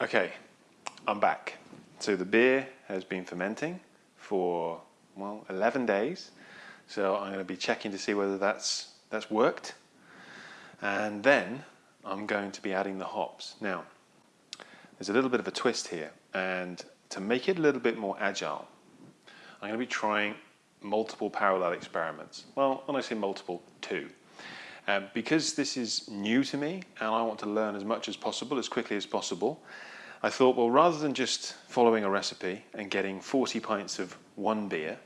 Okay, I'm back. So the beer has been fermenting for, well, 11 days. So I'm going to be checking to see whether that's, that's worked. And then I'm going to be adding the hops. Now, there's a little bit of a twist here. And to make it a little bit more agile, I'm going to be trying multiple parallel experiments. Well, when I say multiple, two. Um, because this is new to me and I want to learn as much as possible, as quickly as possible, I thought, well, rather than just following a recipe and getting 40 pints of one beer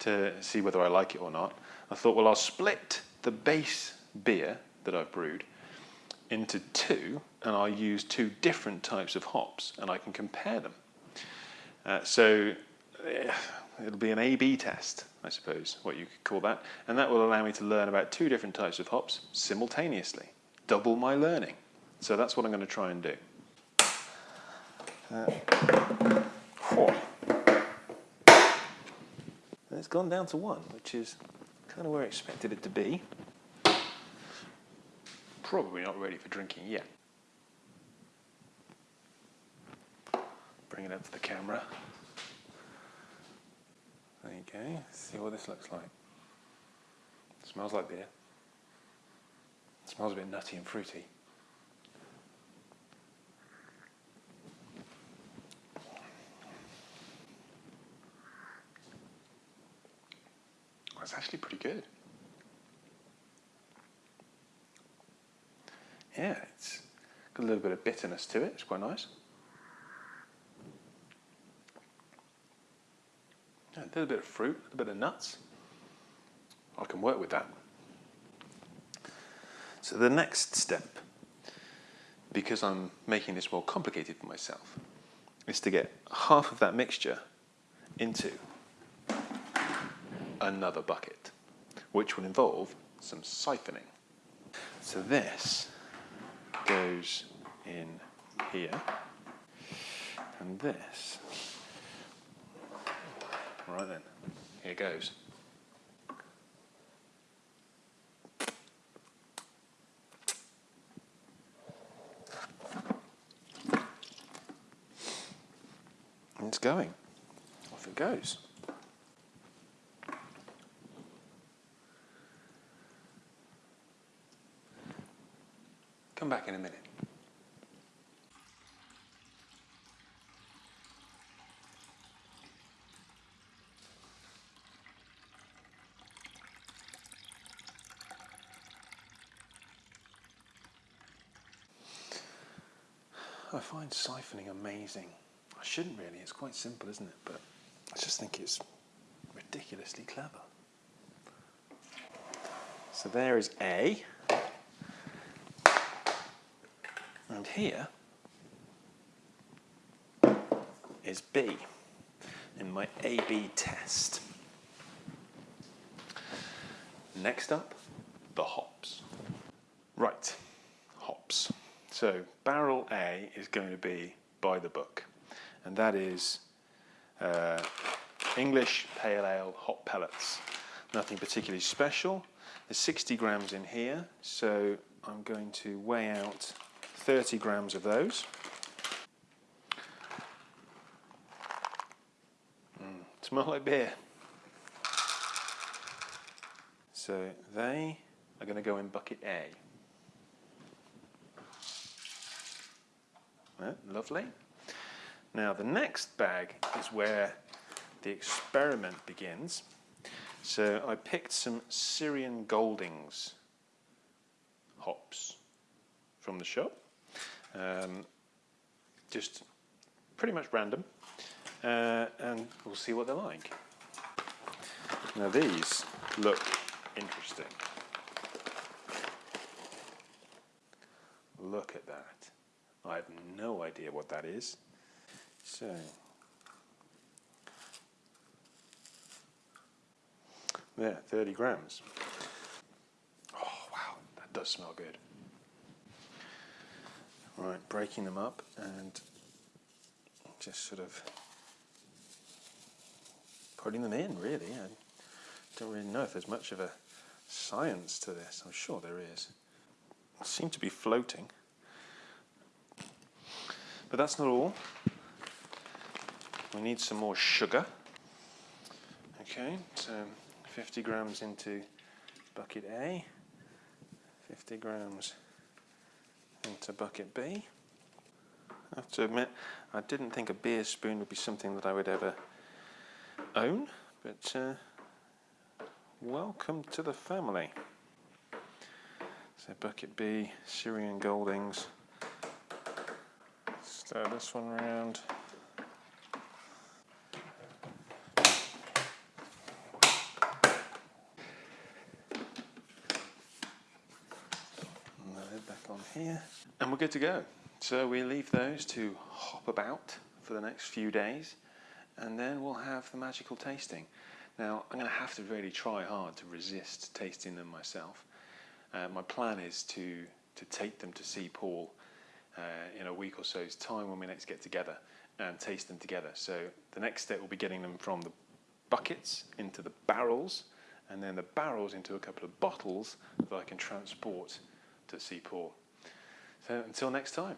to see whether I like it or not, I thought, well, I'll split the base beer that I've brewed into two and I'll use two different types of hops and I can compare them. Uh, so it'll be an A-B test. I suppose, what you could call that. And that will allow me to learn about two different types of hops simultaneously. Double my learning. So that's what I'm going to try and do. Uh, and it's gone down to one, which is kind of where I expected it to be. Probably not ready for drinking yet. Bring it up to the camera. There you go. See what this looks like. It smells like beer. It smells a bit nutty and fruity. That's actually pretty good. Yeah, it's got a little bit of bitterness to it. It's quite nice. A little bit of fruit, a bit of nuts. I can work with that. So the next step, because I'm making this more complicated for myself, is to get half of that mixture into another bucket, which will involve some siphoning. So this goes in here, and this Right then, here goes. It's going. Off it goes. Come back in a minute. I find siphoning amazing. I shouldn't really, it's quite simple, isn't it? But I just think it's ridiculously clever. So there is A. And here is B in my A-B test. Next up, the hops. Right. So barrel A is going to be by the book, and that is uh, English Pale Ale hop pellets. Nothing particularly special. There's 60 grams in here, so I'm going to weigh out 30 grams of those. Mm, smell like beer. So they are going to go in bucket A. lovely. Now the next bag is where the experiment begins. So I picked some Styrian Goldings hops from the shop. Um, just pretty much random. Uh, and we'll see what they're like. Now these look interesting. Look at that. I have no idea what that is. So, there, 30 grams. Oh, wow, that does smell good. Right, breaking them up and just sort of putting them in, really. I don't really know if there's much of a science to this. I'm sure there is. Seem to be floating. But that's not all. We need some more sugar. Okay, so 50 grams into bucket A, 50 grams into bucket B. I have to admit, I didn't think a beer spoon would be something that I would ever own, but uh, welcome to the family. So bucket B, Styrian Goldings. Stir this one around. And back on here. And we're good to go. So we leave those to hop about for the next few days and then we'll have the magical tasting. Now I'm going to have to really try hard to resist tasting them myself. Uh, my plan is to, to take them to see Paul Uh, in a week or so's time when we next get together and taste them together. So the next step will be getting them from the buckets into the barrels and then the barrels into a couple of bottles that I can transport to Paul. So until next time.